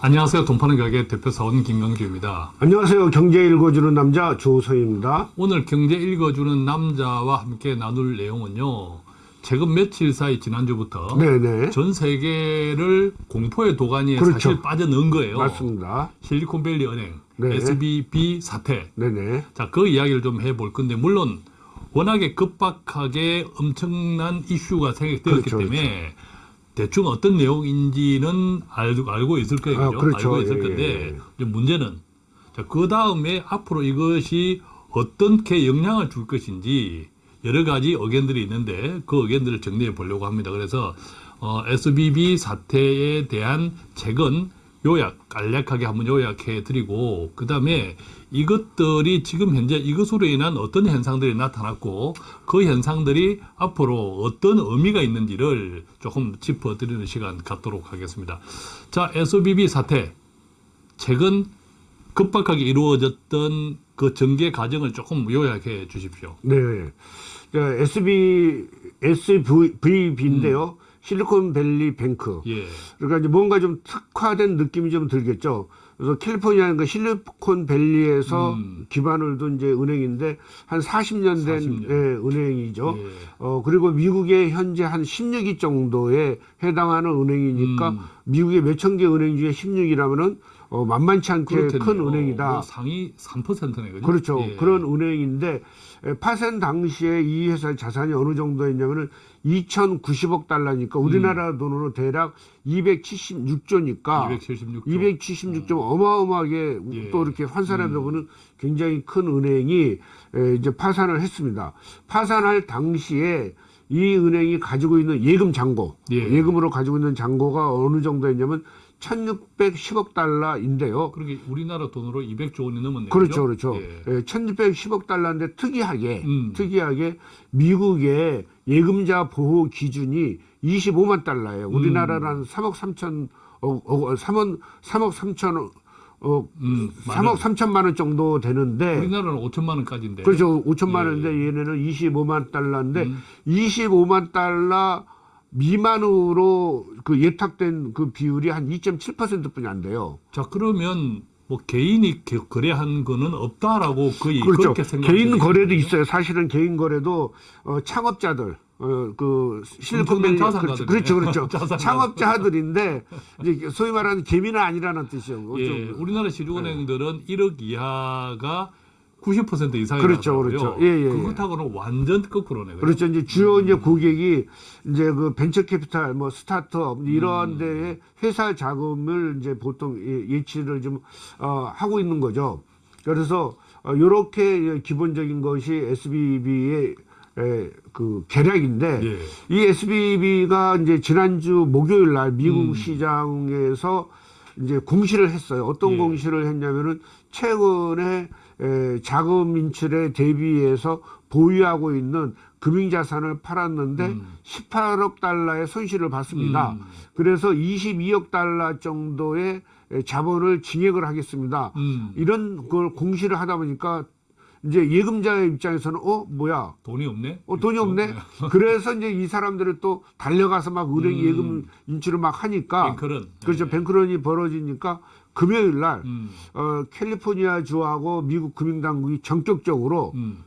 안녕하세요. 돈파는 가게 대표 사원 김광주입니다. 안녕하세요. 경제 읽어주는 남자 조서입니다. 오늘 경제 읽어주는 남자와 함께 나눌 내용은요. 최근 며칠 사이 지난주부터 네네. 전 세계를 공포의 도가니에 그렇죠. 사실 빠져넣은 거예요. 맞습니다. 실리콘밸리 은행, 네. SBB 사태. 네네. 자, 그 이야기를 좀 해볼 건데 물론 워낙에 급박하게 엄청난 이슈가 생겼기 그렇죠, 때문에 대충 어떤 내용인지는 알고, 알고 있을 거예요. 아? 그렇죠. 알고 있을 예, 건데 예. 이제 문제는 자, 그 다음에 앞으로 이것이 어떻게 영향을 줄 것인지 여러 가지 의견들이 있는데 그 의견들을 정리해 보려고 합니다. 그래서 어, SBB 사태에 대한 책은 요약 간략하게 한번 요약해 드리고 그 다음에 이것들이 지금 현재 이것으로 인한 어떤 현상들이 나타났고 그 현상들이 앞으로 어떤 의미가 있는지를 조금 짚어 드리는 시간 갖도록 하겠습니다. 자, SBB 사태 최근 급박하게 이루어졌던 그 전개 과정을 조금 요약해 주십시오. 네. 자, SB, SVB인데요. 실리콘밸리 뱅크. 예. 그러니까 이제 뭔가 좀 특화된 느낌이 좀 들겠죠. 그래서 캘리포니아는 그 실리콘밸리에서 음. 기반을 둔 이제 은행인데 한 40년 된 40년. 예, 은행이죠. 예. 어, 그리고 미국의 현재 한 16위 정도에 해당하는 은행이니까 음. 미국의 몇천 개 은행 중에 16위라면은 어, 만만치 않게 그렇겠네요. 큰 은행이다. 뭐 상위 3%네, 그죠? 그렇죠. 예. 그런 은행인데 에, 파산 당시에 이 회사의 자산이 어느 정도였냐면은 2,090억 달러니까 우리나라 돈으로 대략 276조니까 276조. 276조 어마어마하게 예. 또 이렇게 환산해 보면 굉장히 큰 은행이 에, 이제 파산을 했습니다. 파산할 당시에 이 은행이 가지고 있는 예금 잔고, 예. 예금으로 가지고 있는 잔고가 어느 정도였냐면 1,610억 달러인데요. 그러게 우리나라 돈으로 200조 원이 넘었네요. 그렇죠? 그렇죠. 예. 예, 1,610억 달러인데 특이하게, 음. 특이하게 미국의 예금자 보호 기준이 25만 달러예요. 우리나라는 3억 3천, 어, 어, 3억, 3억 3천, 어, 음, 3억 3천만 원 정도 되는데, 우리나라는 5천만 원까지인데. 그렇죠. 5천만 예. 원인데 얘네는 25만 달러인데, 음. 25만 달러 미만으로 그 예탁된 그 비율이 한 2.7% 뿐이 안 돼요. 자, 그러면 뭐 개인이 겨- 거래한 거는 없다라고 거의 그렇죠. 그렇게 생각하시면 개인 거래도 되겠네요. 있어요. 사실은 개인 거래도 어, 창업자들, 어, 그 실리콘밸리 그렇죠. 그렇죠, 그렇죠. 창업자들인데 이제 소위 말하는 개미는 아니라는 뜻이요. 예, 좀, 우리나라 시중은행들은 1억 이하가 90% 이상이 그렇죠, 그렇죠. 예, 예, 예. 그렇다고는 완전 거꾸로네. 그렇죠. 이제 주요 이제 고객이 이제 그 벤처 캐피탈, 뭐 스타트업 이런 음. 데에 회사 자금을 이제 보통 예- 예치를 좀 어, 하고 있는 거죠. 그래서 어, 이렇게 기본적인 것이 SBB의 에, 그 계략인데 예. 이 SBB가 이제 지난주 목요일 날 미국 음. 시장에서 이제 공시를 했어요. 어떤 예. 공시를 했냐면은 최근에 에, 자금 인출에 대비해서 보유하고 있는 금융자산을 팔았는데 음. 18억 달러의 손실을 봤습니다. 음. 그래서 22억 달러 정도의 에, 자본을 증액을 하겠습니다. 음, 이런 걸 공시를 하다 보니까 이제 예금자의 입장에서는 어 뭐야 돈이 없네. 어, 돈이 없네. 그래서 이제 이 사람들을 또 달려가서 막 은행 음. 예금 인출을 막 하니까 뱅크런. 그렇죠. 예. 뱅크런이 벌어지니까 금요일 날 음, 어, 캘리포니아 주하고 미국 금융당국이 전격적으로 음.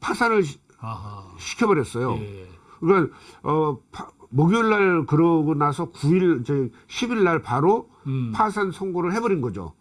파산을 시- 아하. 시켜버렸어요. 예. 그러니까 어, 파- 목요일 날 그러고 나서 9일 저 10일 날 바로 음. 파산 선고를 해버린 거죠.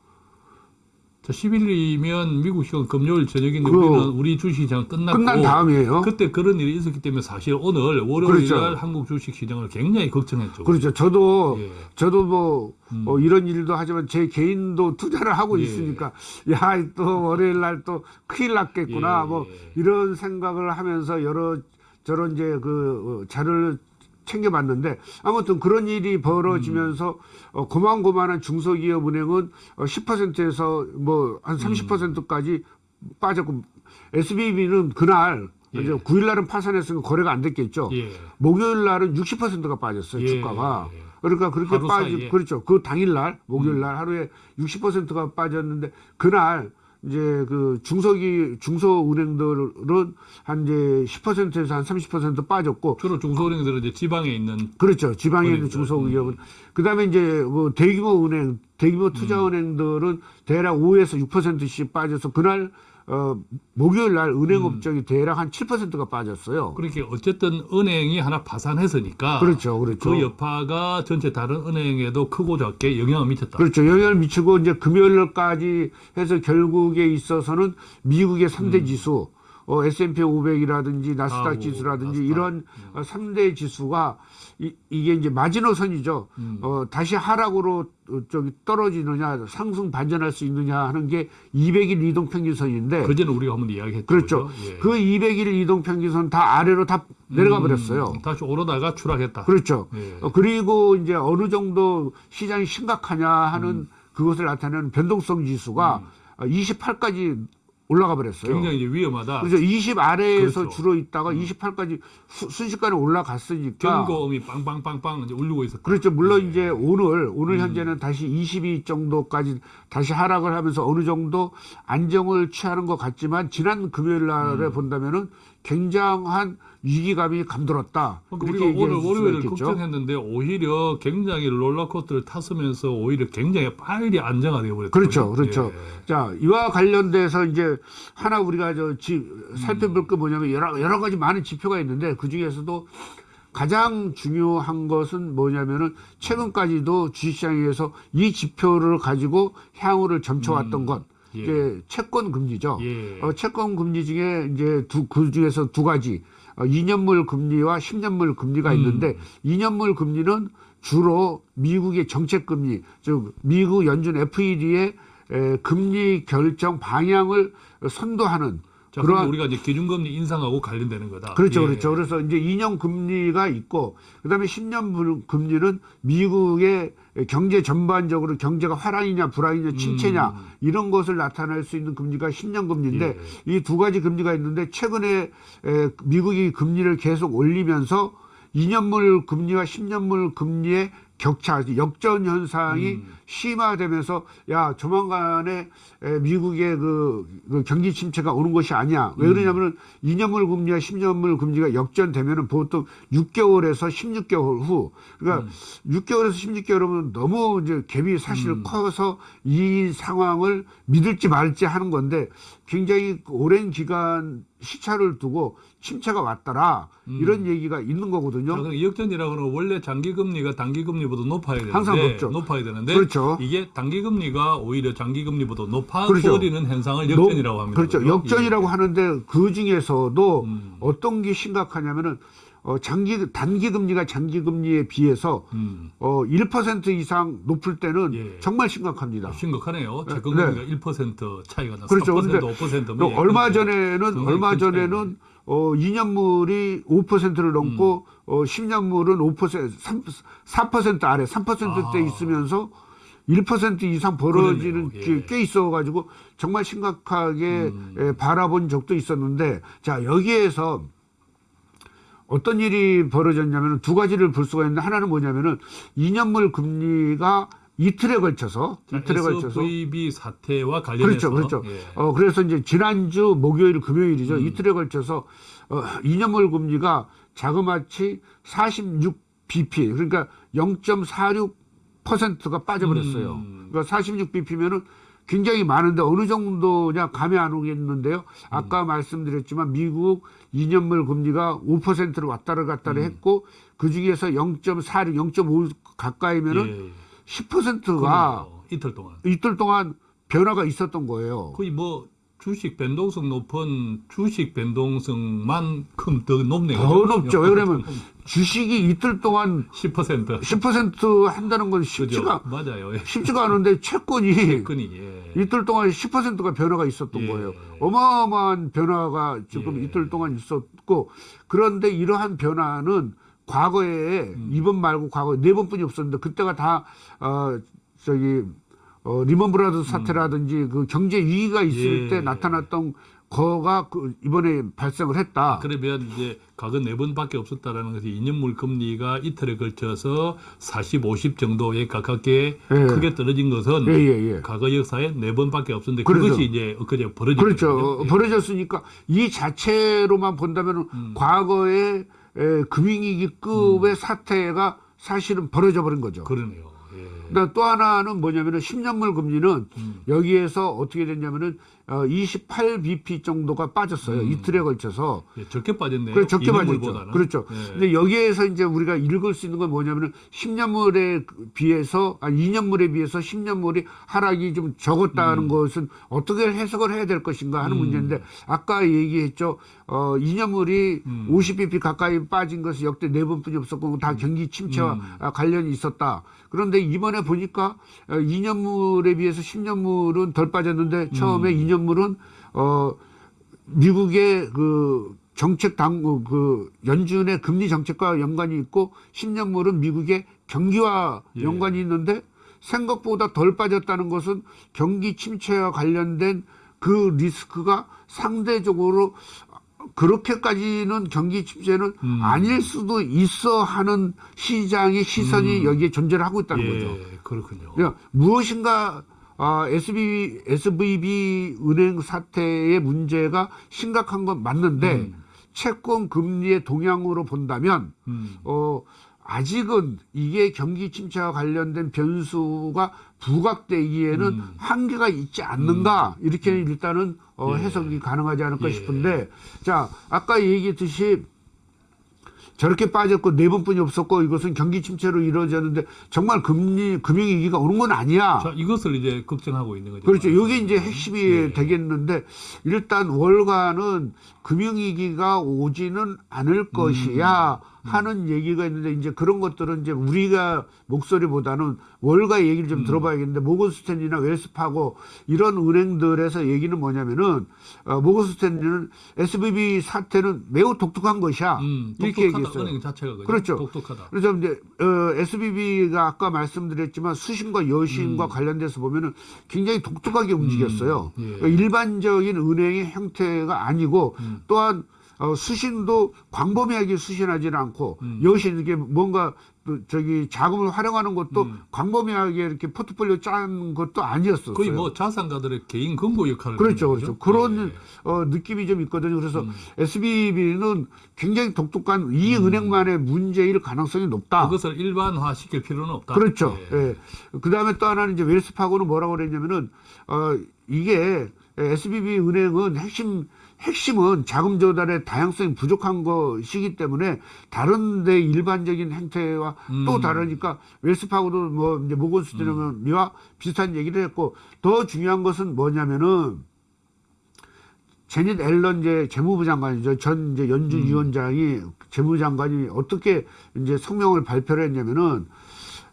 자, 10일이면 미국 시간 금요일 저녁인데 그- 우리는 우리 주식시장 끝났고 끝난 다음이에요. 그때 그런 일이 있었기 때문에 사실 오늘 월요일 그렇죠. 날 한국 주식 시장을 굉장히 걱정했죠. 그렇죠. 저도 예. 저도 뭐 음. 어, 이런 일도 하지만 제 개인도 투자를 하고 예. 있으니까 야 또 월요일 날 또 큰일 났겠구나 예. 뭐 이런 생각을 하면서 여러 저런 이제 그 어, 자료를 챙겨봤는데 아무튼 그런 일이 벌어지면서 어, 고만고만한 중소기업 은행은 어, 10%에서 뭐 한 30%까지 빠졌고 SBB는 그날 예. 이제 9일 날은 파산했으니까 거래가 안 됐겠죠. 예. 목요일 날은 60%가 빠졌어요 예, 주가가. 예, 예. 그러니까 그렇게 빠지 사이에? 음. 그렇죠. 그 당일 날 목요일 날 하루에 60%가 빠졌는데 그날 이제 그 중소기 중소은행들은 한 이제 10%에서 한 30% 빠졌고 주로 중소은행들은 이제 지방에 있는 그렇죠. 지방에 있는 은행들. 중소기업은 그다음에 이제 그 대규모 은행 대규모 투자은행들은 대략 5에서 6%씩 빠져서 그날 어, 목요일 날 은행 업적이 대략 한 7%가 빠졌어요. 그렇게 어쨌든 은행이 하나 파산했으니까 그렇죠, 그렇죠. 그 여파가 전체 다른 은행에도 크고 작게 영향을 미쳤다. 그렇죠. 영향을 미치고 이제 금요일까지 해서 결국에 있어서는 미국의 3대 지수, 어, S&P 500이라든지 나스닥 아우, 지수라든지 나스닥. 이런 어, 3대 지수가 이, 이게 이제 마지노선이죠. 어, 다시 하락으로 어, 저기 떨어지느냐, 상승 반전할 수 있느냐 하는 게 200일 이동 평균선인데 그전에 우리가 한번 이야기했죠. 그렇죠. 예. 그 200일 이동 평균선 다 아래로 다 내려가 버렸어요. 음, 다시 오르다가 추락했다. 그렇죠. 예. 어, 그리고 이제 어느 정도 시장이 심각하냐 하는 음. 그것을 나타내는 변동성 지수가 28까지 올라가 버렸어요. 굉장히 이제 위험하다. 그래서 20 아래에서 그렇죠. 주로 있다가 28까지 순식간에 올라갔으니까 경고음이 빵빵빵빵 이제 울리고 있었다. 그렇죠. 물론 예. 이제 오늘 음. 오늘 현재는 다시 22 정도까지 다시 하락을 하면서 어느 정도 안정을 취하는 것 같지만 지난 금요일 음. 날에 본다면은 굉장한 위기감이 감돌았다. 그러니까 이렇게 우리가 오늘 월요일을. 걱정했는데 오히려 굉장히 롤러코스터를 탔으면서 오히려 굉장히 빨리 안정화 되어버렸다. 그렇죠, 그렇죠. 예. 자, 이와 관련돼서 이제 하나 우리가 저 지, 살펴볼 게 뭐냐면 여러, 여러 가지 많은 지표가 있는데 그 중에서도 가장 중요한 것은 뭐냐면은 최근까지도 주식시장에서 이 지표를 가지고 향후를 점쳐왔던 것. 예. 이제 채권 금리죠. 예. 어, 채권 금리 중에 이제 두, 그 중에서 두 가지. 어, 2년물 금리와 10년물 금리가 음. 있는데 2년물 금리는 주로 미국의 정책 금리, 즉 미국 연준 FED의 에, 금리 결정 방향을 선도하는 자, 그러한 우리가 이제 기준금리 인상하고 관련되는 거다. 그렇죠, 예. 그렇죠. 그래서 이제 2년 금리가 있고, 그 다음에 10년 금리는 미국의 경제 전반적으로 경제가 화랑이냐, 불황이냐, 침체냐, 음. 이런 것을 나타낼 수 있는 금리가 10년 금리인데, 예. 이두 가지 금리가 있는데, 최근에 에, 미국이 금리를 계속 올리면서 2년물 금리와 10년물 금리의 격차, 역전 현상이 음. 심화되면서 야 조만간에 에, 미국의 그, 그 경기 침체가 오는 것이 아니야. 왜 그러냐면은 2년물 금리와 10년물 금리가 역전되면은 보통 6개월에서 16개월 후, 그러니까 6개월에서 16개월이면 너무 이제 갭이 사실 커서 이 상황을 믿을지 말지 하는 건데 굉장히 오랜 기간 시차를 두고 침체가 왔더라 이런 얘기가 있는 자, 거거든요. 그럼 역전이라고 는 원래 장기금리가 단기금리보다 높아야 되는데 항상 높죠. 높아야 되는데 그렇죠. 이게 단기 금리가 오히려 장기 금리보다 높아 그렇죠. 버리는 현상을 역전이라고 합니다. 그렇죠. 그죠? 역전이라고 하는데 그 중에서도 음. 어떤 게 심각하냐면은 어, 장기 단기 금리가 장기 금리에 비해서 예. 음. 어, 1% 이상 높을 때는 예. 정말 심각합니다. 심각하네요. 네. 채권금리가 1% 차이가 나. 그렇죠. 4% 근데 5%면 또 얼마 전에는 얼마 전에는 어 2년물이 5%를 넘고 음. 어 10년물은 5% 3, 4% 아래 3%대 아. 있으면서 1% 이상 벌어지는 그러네요. 게 예. 꽤 있어가지고 정말 심각하게 음. 에, 바라본 적도 있었는데 자 여기에서 어떤 일이 벌어졌냐면 두 가지를 볼 수가 있는데 하나는 뭐냐면은 2년물 금리가 이틀에 걸쳐서 이틀에 걸쳐서 SVB 사태와 관련해서 그렇죠, 그렇죠. 예. 어, 그래서 이제 지난주 목요일, 음. 금요일이죠. 이틀에 걸쳐서 어, 2년물 금리가 자그마치 46 bp, 그러니까 0.46% 가 빠져버렸어요. 음. 그러니까 46 bp면은 굉장히 많은데 어느 정도냐 감이 안 오겠는데요. 아까 음. 말씀드렸지만 미국 2년물 금리가 5%를 왔다를 갔다를 음. 했고 그 중에서 0.46, 0.5 가까이면은 예. 10%가 그러네요. 이틀 동안 이틀 동안 변화가 있었던 거예요. 거의 뭐 주식 변동성 높은 주식 변동성만큼 더 높네요. 더 높죠. 왜 그러면 주식이 이틀 동안 10% 10% 한다는 건 그죠? 쉽지가 맞아요. 예. 쉽지가 않은데 채권이 채권이 예. 이틀 동안 10%가 변화가 있었던 예. 거예요. 어마어마한 변화가 지금 예. 이틀 동안 있었고 그런데 이러한 변화는 과거에 음. 이번 말고 과거에 네 번뿐이 없었는데 그때가 다 어, 저기 어, 리먼 브라더스 사태라든지 그 경제 위기가 있을 음. 예. 때 나타났던 거가 그 이번에 발생을 했다. 그러면 이제 과거 네 번밖에 없었다라는 것이 2년물 금리가 이틀에 걸쳐서 40, 50 정도에 가깝게 예. 크게 떨어진 것은 예, 예, 예. 과거 역사에 네 번밖에 없었는데 그렇죠. 그것이 이제 엊그제 벌어진 그렇죠. 예. 벌어졌으니까 이 자체로만 본다면 음. 과거의 에, 금융위기급의 사태가 사실은 벌어져 버린 거죠. 그러네요. 예. 그다음 또 하나는 뭐냐면은 10년물 금리는 음. 여기에서 어떻게 됐냐면은 어, 28bp 정도가 빠졌어요. 이틀에 걸쳐서. 예, 적게 빠졌네요. 그래 적게 빠졌죠. 그렇죠. 예. 근데 여기에서 이제 우리가 읽을 수 있는 건 뭐냐면은 10년물에 비해서 아니 2년물에 비해서 10년물이 하락이 좀 적었다는 음. 것은 어떻게 해석을 해야 될 것인가 하는 문제인데 아까 얘기했죠. 어 2년물이 음. 50bp 가까이 빠진 것이 역대 네 번뿐이 없었고 다 경기 침체와 음. 아, 관련이 있었다. 그런데 이번에 보니까 어, 2년물에 비해서 10년물은 덜 빠졌는데 처음에 음. 2년 물은 어 미국의 그 정책 당국 그 연준의 금리 정책과 연관이 있고 10년물은 미국의 경기와 예. 연관이 있는데 생각보다 덜 빠졌다는 것은 경기 침체와 관련된 그 리스크가 상대적으로 그렇게까지는 경기 침체는 음. 아닐 수도 있어 하는 시장의 시선이 여기에 존재를 하고 있다는 거죠. 예, 그렇군요. 그러니까 무엇인가 아, SB, SVB 은행 사태의 문제가 심각한 건 맞는데 음. 채권 금리의 동향으로 본다면 음. 어, 아직은 이게 경기 침체와 관련된 변수가 부각되기에는 음. 한계가 있지 않는가 이렇게 일단은 어, 예. 해석이 가능하지 않을까 예. 싶은데 자 아까 얘기했듯이 저렇게 빠졌고 네 번뿐이 없었고 이것은 경기 침체로 이루어졌는데 정말 금리 금융 위기가 오는 건 아니야. 자, 이것을 이제 걱정하고 있는 거죠. 그렇죠. 이게 이제 핵심이 예. 되겠는데 일단 월가는 금융 위기가 오지는 않을 것이야 하는 얘기가 있는데 이제 그런 것들은 이제 우리가 목소리보다는 월가 얘기를 좀 들어봐야겠는데 모건스탠리나 웰스파고 이런 은행들에서 얘기는 뭐냐면은 어, 모건스탠리는 SBB 사태는 매우 독특한 것이야 음, 이렇게. 얘기했어요. 은행 자체가 그죠? 그렇죠. 똑똑하다. 그래서 이제 어, SBB가 아까 말씀드렸지만 수신과 여신과 관련돼서 보면은 굉장히 독특하게 움직였어요. 음. 예. 일반적인 은행의 형태가 아니고 음. 또한 어, 수신도 광범위하게 수신하지는 않고 음. 여신 이게 뭔가 또 저기 자금을 활용하는 것도 음. 광범위하게 이렇게 포트폴리오 짠 것도 아니었었어요. 거의 뭐 자산가들의 개인 금고 역할을 그렇죠, 그렇죠. 그런 예. 어, 느낌이 좀 있거든요. 그래서 음. SBB는 굉장히 독특한 이 은행만의 문제일 가능성이 높다. 그것을 일반화 시킬 필요는 없다. 그렇죠. 예. 예. 그 다음에 또 하나는 이제 웰스파고는 뭐라고 그랬냐면은, 어, 이게 SBB 은행은 핵심, 핵심은 자금 조달의 다양성이 부족한 것이기 때문에 다른데 일반적인 행태와 또 음. 다르니까 웰스파고도 뭐 이제 모건스탠리와 비슷한 얘기를 했고 더 중요한 것은 뭐냐면은 제닛 앨런 이제 재무부 장관이죠. 전 이제 연준 음. 위원장이 재무부 장관이 어떻게 이제 성명을 발표를 했냐면은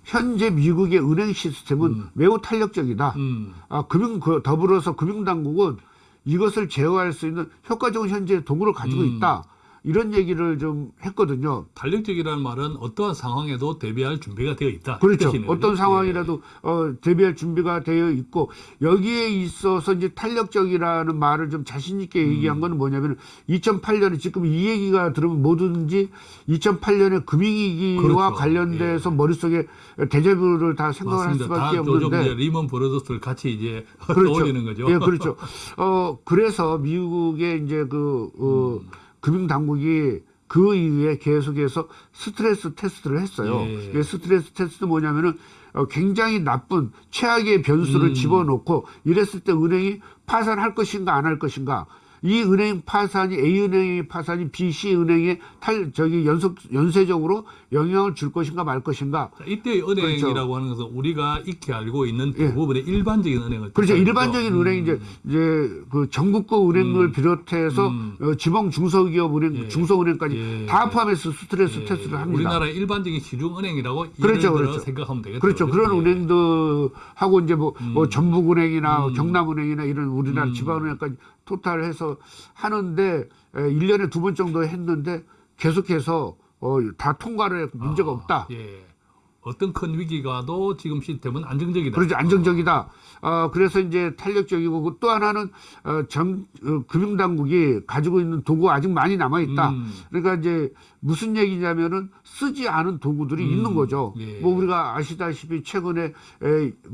현재 미국의 은행 시스템은 매우 탄력적이다. 음. 아, 금융 그 더불어서 금융 당국은 이것을 제어할 수 있는 효과적인 현재 도구를 가지고 음. 있다. 이런 얘기를 좀 했거든요. 탄력적이라는 말은 어떠한 상황에도 대비할 준비가 되어 있다. 그렇죠. 어떤? 상황이라도 어, 대비할 준비가 되어 있고 여기에 있어서 이제 탄력적이라는 말을 좀 자신 있게 음. 얘기한 거는 뭐냐면 2008년에 지금 이 얘기가 들으면 뭐든지 2008년에 금융위기와 그렇죠. 관련돼서 머릿속에 데자뷰를 다 예. 생각을 할 맞습니다. 다 수밖에 요즘 없는데 리먼 브러더스를 같이 이제 그렇죠. 떠올리는 거죠. 예, 그렇죠. 어, 그래서 미국의 이제 그, 어, 음. 금융 당국이 그 이후에 계속해서 스트레스 테스트를 했어요. 예. 이게 스트레스 테스트 뭐냐면은 어, 굉장히 나쁜 최악의 변수를 음. 집어넣고 이랬을 때 은행이 파산할 것인가 안 할 것인가. 이 은행 파산이 A 은행의 파산이 B, C 은행에 탈 저기 연속 연쇄적으로 영향을 줄 것인가 말 것인가. 자, 이때 은행이라고 하는 것은 우리가 익히 알고 있는 예. 대부분의 일반적인 은행을 그렇죠. 일반적인. 은행 이제 이제 그 전국구 은행을 비롯해서 음. 어, 지방 중소기업 은행, 예. 중소은행까지 예. 다 포함해서 스트레스 예, 테스트를 합니다. 우리나라의 일반적인 시중은행이라고 그렇죠, 그렇죠. 생각하면 되겠죠. 그렇죠. 그런 예. 은행들하고 이제 뭐, 뭐 전북은행이나 음. 경남은행이나 이런 우리나라 음. 지방은행까지 토탈 해서 하는데 에, 1년에 두 번 정도 했는데 계속해서 어, 다 통과를 했고 문제가 아, 없다. 예. 어떤 큰 위기가도 지금 시스템은 안정적이다. 그렇죠. 안정적이다. 어, 그래서 이제 탄력적이고 그또 하나는 어, 정, 어, 금융당국이 가지고 있는 도구 아직 많이 남아 있다. 음. 그러니까 이제 무슨 얘기냐면은 쓰지 않은 도구들이 음, 있는 거죠. 예. 뭐 우리가 아시다시피 최근에 에,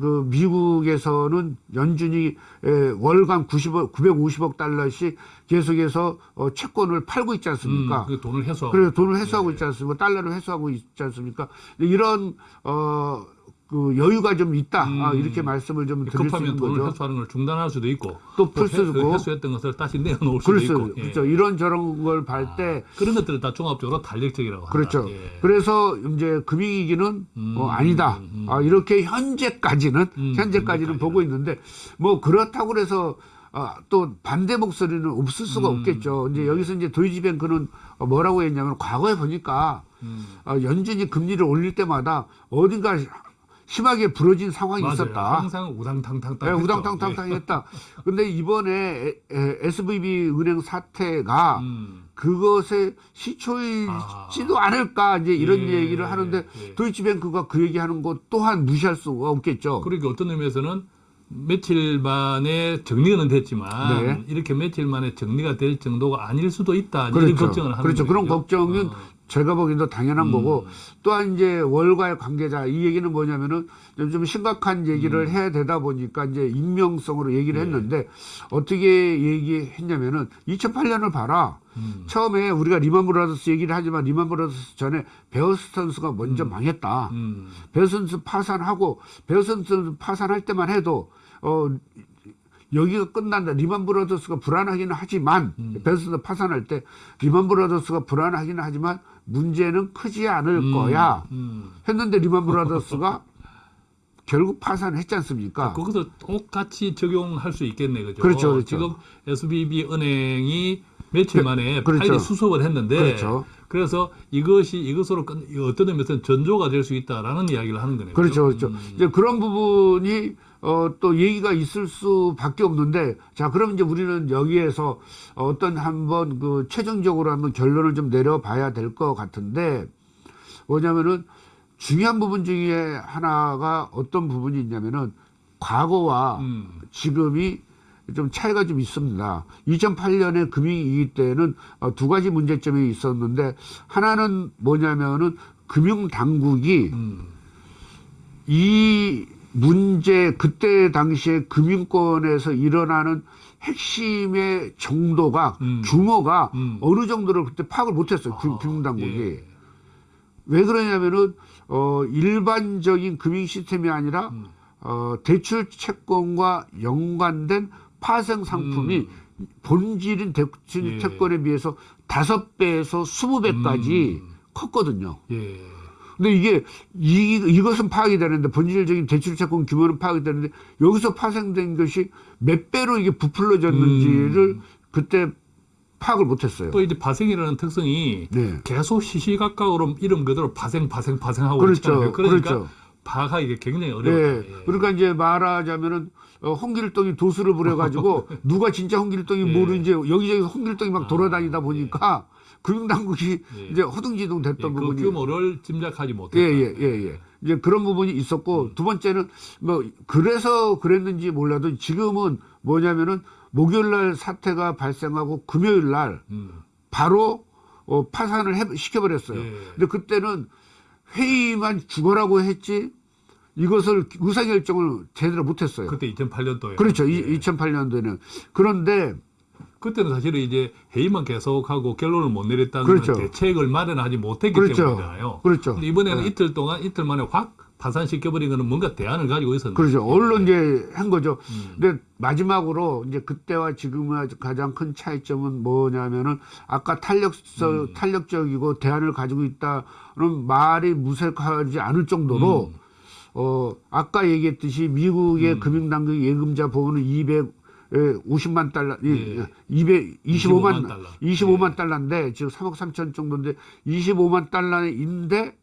그 미국에서는 연준이 에, 월간 90억, 950억 달러씩 계속해서 어, 채권을 팔고 있지 않습니까? 음, 그 돈을 해소하고. 그래서 돈을 회수하고 예. 있지 않습니까? 달러를 회수하고 있지 않습니까? 이런 어 그 여유가 좀 있다 아, 음. 이렇게 말씀을 좀 드릴 수 있는 돈을 거죠. 회수하는 걸 중단할 수도 있고 또풀 회- 수도 있고. 회수했던 것을 다시 내어놓을 수도 그렇죠, 있고 예. 그렇죠. 이런 저런 걸볼때 그런 것들을 다 종합적으로 탄력적이라고 한다. 그렇죠. 예. 그래서 이제 금융위기는 음, 어, 아니다. 음, 음. 아, 이렇게 현재까지는 음, 현재까지는 현재까지는. 보고 있는데 뭐 그렇다고 그래서 아, 또 반대 목소리는 없을 수가 음, 없겠죠. 이제 여기서 이제 도이치뱅크는 어, 뭐라고 했냐면 과거에 보니까 음. 어, 연준이 금리를 올릴 때마다 어딘가 심하게 부러진 상황이 맞아요. 있었다. 항상 우당탕탕 네, 우당탕탕탕 했다. 근데 이번에 SVB 은행 사태가 음. 그것의 시초이지도 않을까 이제 이런 예, 얘기를 하는데 예. 도이치뱅크가 그 얘기하는 것 또한 무시할 수가 없겠죠. 그러니까 어떤 의미에서는 며칠 만에 정리는 됐지만 네. 이렇게 며칠 만에 정리가 될 정도가 아닐 수도 있다 이런 그렇죠. 걱정을 하는 그렇죠. 그런 거죠. 걱정은 어. 제가 보기에도 당연한 음. 거고 또한 이제 월가의 관계자 이 얘기는 뭐냐면은 좀, 좀 심각한 얘기를 음. 해야 되다 보니까 이제 익명성으로 얘기를 네. 했는데 어떻게 얘기했냐면은 2008년을 봐라. 음. 처음에 우리가 리만 브라더스 얘기를 하지만 리만 브라더스 전에 베어스턴스가 먼저 망했다. 음. 베어스턴스 파산하고 베어스턴스 파산할 때만 해도 어 여기가 끝난다. 리만 브라더스가 불안하기는 하지만 음. 베어스턴스 파산할 때 리만 브라더스가 불안하기는 하지만 문제는 크지 않을 음. 거야. 음. 했는데 리만 브라더스가 결국 파산했지 않습니까? 거기서 똑같이 적용할 수 있겠네, 그죠? 그렇죠, 그렇죠. 지금 SBB 은행이 며칠 그- 만에 그렇죠. 파일이 수습을 했는데, 그렇죠. 래서 이것이 이것으로 끝, 어떤 의미에서는 전조가 될 수 있다라는 이야기를 하는 거네요. 그렇죠, 그렇죠. 음. 이제 그런 부분이 어, 또 얘기가 있을 수밖에 없는데, 자, 그럼 이제 우리는 여기에서 어떤 한번 그 최종적으로 한번 결론을 좀 내려봐야 될 것 같은데, 뭐냐면은 중요한 부분 중에 하나가 어떤 부분이 있냐면은 과거와 음. 지금이 좀 차이가 좀 있습니다. 2008년에 금융위기 때는 어, 두 가지 문제점이 있었는데 하나는 뭐냐면은 금융당국이 음. 이 문제 그때 당시에 금융권에서 일어나는 핵심의 정도가 음. 규모가 음. 어느 정도를 그때 파악을 못했어요. 금- 아, 금융당국이 예. 왜 그러냐면은 어 일반적인 금융 시스템이 아니라 음. 어 대출 채권과 연관된 파생 상품이 본질인 대출 음. 예. 채권에 비해서 다섯 배에서 스무 배까지 음. 컸거든요. 예. 근데 이게 이, 이것은 파악이 되는데 본질적인 대출 채권 규모는 파악이 되는데 여기서 파생된 것이 몇 배로 이게 부풀려졌는지를 음. 그때 파악을 못했어요. 또 이제 파생이라는 특성이 네. 계속 시시각각으로 이름 그대로 파생, 파생, 파생하고 그렇죠. 있잖아요. 그러니까 그렇죠. 파악하기 굉장히 네. 어려워요. 그러니까 이제 말하자면은 어, 홍길동이 도수를 부려가지고 누가 진짜 홍길동이 예. 모르는지 여기저기서 홍길동이 막 아, 돌아다니다 보니까 금융당국이 예. 이제 허둥지둥 예, 됐던 그 부분이 규모를 짐작하지 못했다. 예, 예, 예, 예. 이제 그런 부분이 있었고, 두 번째는 뭐, 그래서 그랬는지 몰라도 지금은 뭐냐면은 목요일 날 사태가 발생하고 금요일 날 음. 바로 어, 파산을 해, 시켜버렸어요. 예. 근데 그때는 회의만 죽어라고 했지 이것을 의사결정을 제대로 못했어요. 그때 2008년도에. 그렇죠. 예. 이 2008년도에는. 그런데 그때는 사실은 이제 회의만 계속하고 결론을 못 내렸다는 그렇죠. 대책을 마련하지 못했기 그렇죠. 때문이잖아요. 그렇죠. 근데 이번에는 네. 이틀 동안 이틀 만에 확 파산시켜버린 거는 뭔가 대안을 가지고 있었는데. 그렇죠. 얼른 이제 한 거죠. 음. 근데 마지막으로 이제 그때와 지금의 가장 큰 차이점은 뭐냐면은 아까 탄력적, 음. 탄력적이고 대안을 가지고 있다는 말이 무색하지 않을 정도로 음. 어, 아까 얘기했듯이 미국의 금융당국 예금자 보호는 250만 달러, 예. 225만, 25만 달러. 25만 예. 달러인데 지금 3억 3천 정도인데 25만 달러인데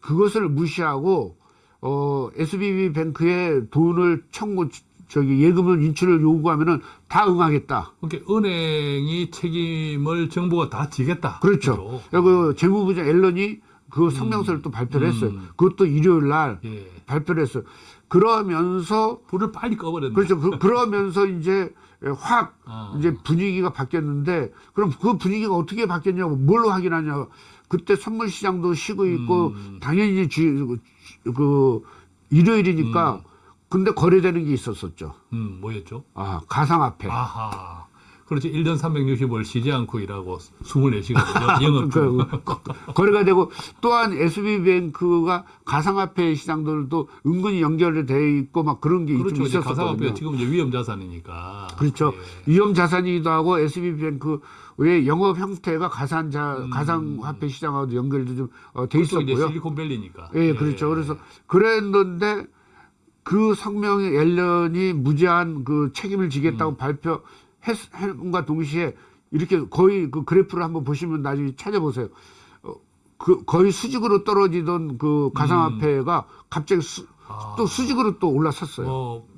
그것을 무시하고 어 SBB 뱅크에 돈을 청구 저기 예금을 인출을 요구하면은 다 응하겠다. 그러니까 은행이 책임을 정부가 다 지겠다. 그렇죠. 그 재무부장 앨런이 그 성명서를 또 발표를 했어요. 음. 그것도 일요일 날 예. 발표를 했어요. 그러면서 불을 빨리 꺼버렸네. 그렇죠. 그, 그러면서 이제 확 아. 이제 분위기가 바뀌었는데 그럼 그 분위기가 어떻게 바뀌었냐고 뭘로 확인하냐. 그때 선물 시장도 쉬고 있고 음. 당연히 주, 그 일요일이니까 근데 거래되는 게 있었었죠. 음, 뭐였죠? 아, 가상화폐. 아하. 그렇지 1년 360을 쉬지 않고 일하고 24시간 영업 중. 그, 거- 거래가 되고 또한 SB뱅크가 가상화폐 시장들도 은근히 연결돼 있고 막 그런 게 그렇죠. 있었거든요. 가상화폐가 지금 이제 위험 자산이니까. 그렇죠. 예. 위험 자산이기도 하고 SB뱅크의 영업 형태가 가상 자 음. 가상화폐 시장하고도 연결도 좀 어, 돼 그쪽 이제 있었고요. 실리콘밸리니까. 예, 그렇죠. 그래서 그랬는데 그 성명이 앨런이 무제한 그 책임을 지겠다고 음. 발표 했음과 동시에 이렇게 거의 그 그래프를 한번 보시면 나중에 찾아보세요. 어, 그 거의 수직으로 떨어지던 그 가상화폐가 갑자기 수, 음. 아. 또 수직으로 또 올라섰어요. 뭐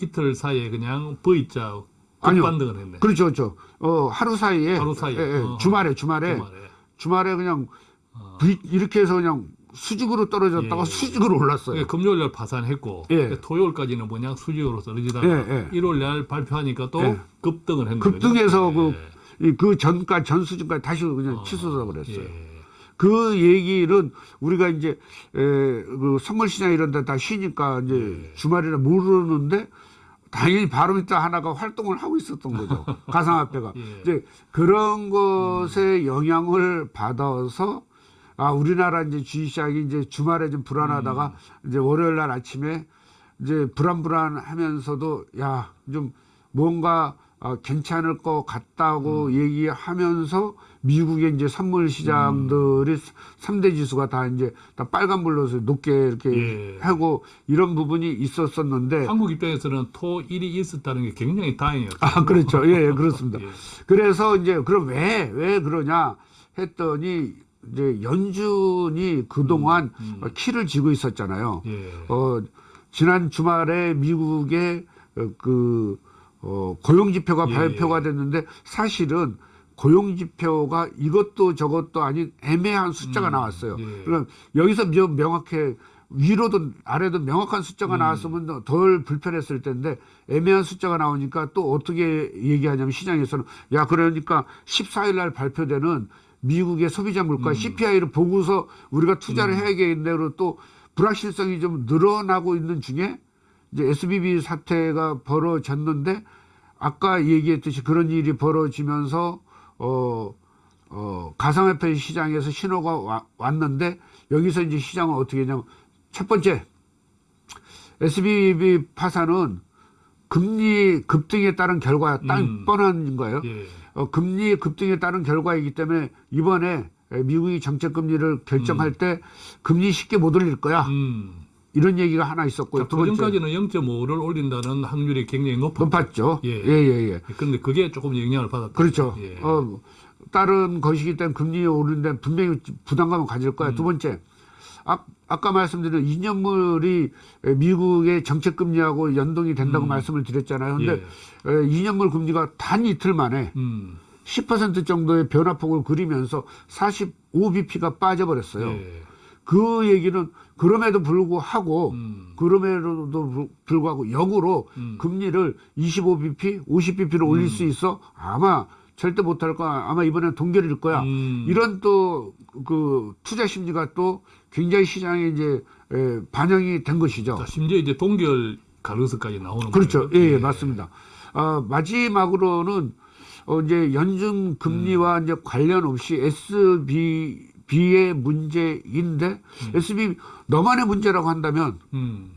이틀 사이에 그냥 V자. 급반등을 했네. 그렇죠, 그렇죠. 어, 하루 사이에, 하루 사이에. 예, 예, 어. 주말에, 주말에, 주말에. 주말에 그냥 어. V- 이렇게 해서 그냥 수직으로 떨어졌다가 예. 수직으로 올랐어요. 예, 금요일 날 파산했고 예. 토요일까지는 뭐냐 수직으로 떨어지다가 예, 예. 일요일 날 발표하니까 또 예. 급등을 했는 거죠. 급등해서 그, 예. 이그 전가 전 수준까지 다시 그냥 어, 치솟아 버렸어요. 예. 그 얘기는 우리가 이제 에, 그 선물 시장 이런 데 다 쉬니까 이제 예. 주말이라 모르는데 당연히 바로미터 하나가 활동을 하고 있었던 거죠. 가상화폐가. 예. 이제 그런 것에 영향을 받아서 아 우리나라 이제 주식 시장이 이제 주말에 좀 불안하다가 음. 이제 월요일 날 아침에 이제 불안불안하면서도 야 좀 뭔가 어, 괜찮을 것 같다고 음. 얘기하면서 미국의 이제 선물 시장들이 삼 3대 지수가 다 이제 다 빨간불로 높게 이렇게 예. 하고 이런 부분이 있었었는데 한국 입장에서는 토 일이 있었다는 게 굉장히 다행이었어요. 아 그렇죠 예, 예 그렇습니다 예. 그래서 이제 그럼 왜 왜 그러냐 했더니 이제 연준이 그동안 음. 어, 키를 쥐고 있었잖아요. 예. 어, 지난 주말에 미국의 어, 그 어, 고용 지표가 예. 발표가 됐는데 사실은 고용 지표가 이것도 저것도 아닌 애매한 숫자가 음. 나왔어요. 예. 그럼 여기서 명- 명확해 위로도 아래도 명확한 숫자가 음. 나왔으면 덜 불편했을 텐데 애매한 숫자가 나오니까 또 어떻게 얘기하냐면 시장에서는 야 그러니까 14일 날 발표되는 미국의 소비자 물가 음. CPI를 보고서 우리가 투자를 해야겠는데로 또 불확실성이 좀 늘어나고 있는 중에 이제 SBB 사태가 벌어졌는데 아까 얘기했듯이 그런 일이 벌어지면서 어, 어, 가상화폐 시장에서 신호가 와- 왔는데 여기서 이제 시장은 어떻게 했냐면 첫 번째 SBB 파산은 금리 급등에 따른 결과 딱 음. 뻔한 거예요. 예. 어, 금리 급등에 따른 결과이기 때문에 이번에 미국이 정책 금리를 결정할 때 금리 쉽게 못 올릴 거야. 음. 이런 얘기가 하나 있었고요. 자, 두 번째 그전까지는 0.5를 올린다는 확률이 굉장히 높았고. 높았죠. 예. 예, 예, 예. 그런데 그게 조금 영향을 받았다. 그렇죠. 예. 어, 다른 것이기 때문에 금리 오르는데 분명히 부담감을 가질 거야. 음. 두 번째, 아, 아까 말씀드린 2년물이 미국의 정책 금리하고 연동이 된다고 음. 말씀을 드렸잖아요. 근데 예. 2년물 금리가 단 이틀 만에 음. 10% 정도의 변화폭을 그리면서 45bp가 빠져버렸어요. 예. 그 얘기는 그럼에도 불구하고 음. 그럼에도 불- 불구하고 역으로 음. 금리를 25bp, 50bp를 올릴 수 있어 아마 절대 못할 거야. 아마 이번엔 동결일 거야. 음. 이런 또 그 투자 심리가 또 굉장히 시장에 이제 에, 반영이 된 것이죠. 자, 심지어 이제 동결 가능성까지 나오는 그렇죠. 거예요. 예, 예, 맞습니다. 어, 마지막으로는 어, 이제 연준 금리와 이제 관련 없이 SBB의 문제인데 SB 너만의 문제라고 한다면 음.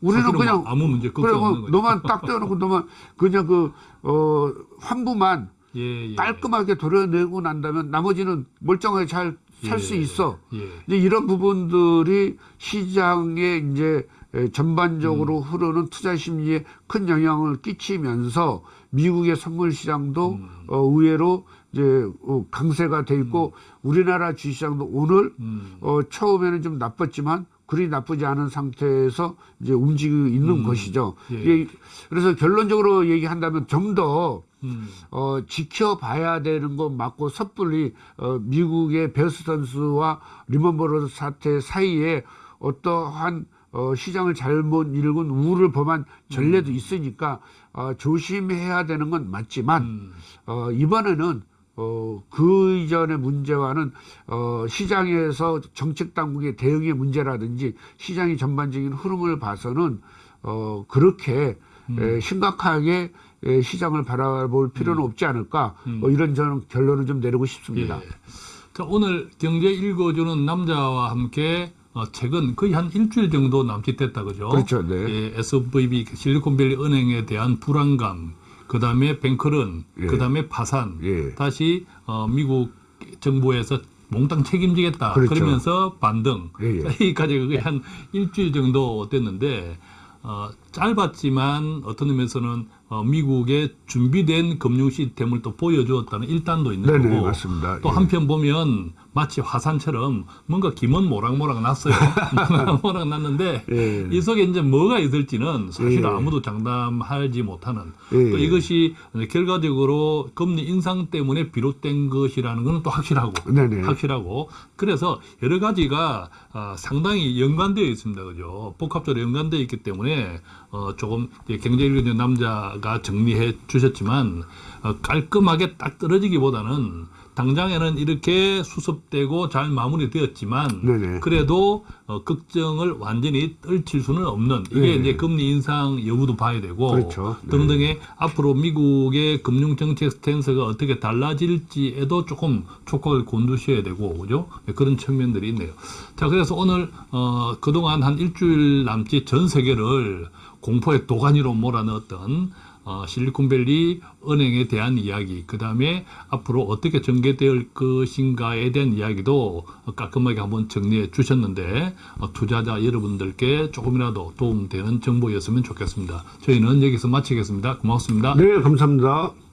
우리는 사실은 그냥 뭐 아무 문제 없는 뭐. 너만 딱 떼어놓고 너만 그냥 그 어, 환부만 예, 예. 깔끔하게 도려내고 난다면 나머지는 멀쩡하게 잘 살수 예, 있어. 예. 이제 이런 부분들이 시장에 이제 에, 전반적으로 음. 흐르는 투자 심리에 큰 영향을 끼치면서 미국의 선물 시장도 음. 어, 의외로 이제 어, 강세가 돼 있고 우리나라 주시장도 오늘 음. 어, 처음에는 좀 나빴지만 그리 나쁘지 않은 상태에서 이제 움직이고 있는 음. 것이죠. 예. 예, 그래서 결론적으로 얘기한다면 좀더 음. 어, 지켜봐야 되는 건 맞고 섣불리 어, 미국의 베스턴스와 리먼버러 사태 사이에 어떠한 어, 시장을 잘못 읽은 우를 범한 전례도 있으니까 어, 조심해야 되는 건 맞지만 음. 어, 이번에는 어, 그 이전의 문제와는 어, 시장에서 정책 당국의 대응의 문제라든지 시장의 전반적인 흐름을 봐서는 어, 그렇게 에, 심각하게 에, 시장을 바라볼 필요는 없지 않을까 뭐 이런 저는 결론을 좀 내리고 싶습니다. 예. 자, 오늘 경제 읽어주는 남자와 함께 어, 최근 거의 한 일주일 정도 남짓됐다 그죠? 그렇죠, 네. 예, SVB 실리콘밸리 은행에 대한 불안감, 그 다음에 뱅크런, 예. 그 다음에 파산, 예. 다시 어, 미국 정부에서 몽땅 책임지겠다. 그렇죠. 그러면서 반등. 예, 예. 자, 여기까지 그게 한 일주일 정도 됐는데 어, 짧았지만 어떤 의미에서는 어, 미국의 준비된 금융 시스템을 또 보여주었다는 일단도 있는 네네, 거고 맞습니다. 또 예. 한편 보면 마치 화산처럼 뭔가 김은 모락모락 났어요. 모락모락 났는데 예. 이 속에 이제 뭐가 있을지는 사실 예. 아무도 장담하지 못하는 예. 또 이것이 결과적으로 금리 인상 때문에 비롯된 것이라는 것은 또 확실하고 네네. 확실하고 그래서 여러 가지가 아, 상당히 연관되어 있습니다. 그죠? 복합적으로 연관되어 있기 때문에 어, 조금 경제일견 남자가 정리해 주셨지만 어, 깔끔하게 딱 떨어지기보다는 당장에는 이렇게 수습되고 잘 마무리되었지만 네네. 그래도 어, 걱정을 완전히 떨칠 수는 없는 이게 네. 이제 금리 인상 여부도 봐야 되고 그렇죠. 네. 등등의 앞으로 미국의 금융 정책 스탠스가 어떻게 달라질지에도 조금 촉각을 곤두셔야 되고 그죠? 네, 그런 측면들이 있네요. 자 그래서 오늘 어, 그동안 한 일주일 남짓 전 세계를 공포의 도가니로 몰아넣었던 어, 실리콘밸리 은행에 대한 이야기, 그 다음에 앞으로 어떻게 전개될 것인가에 대한 이야기도 깔끔하게 한번 정리해 주셨는데 어, 투자자 여러분들께 조금이라도 도움되는 정보였으면 좋겠습니다. 저희는 여기서 마치겠습니다. 고맙습니다. 네, 감사합니다.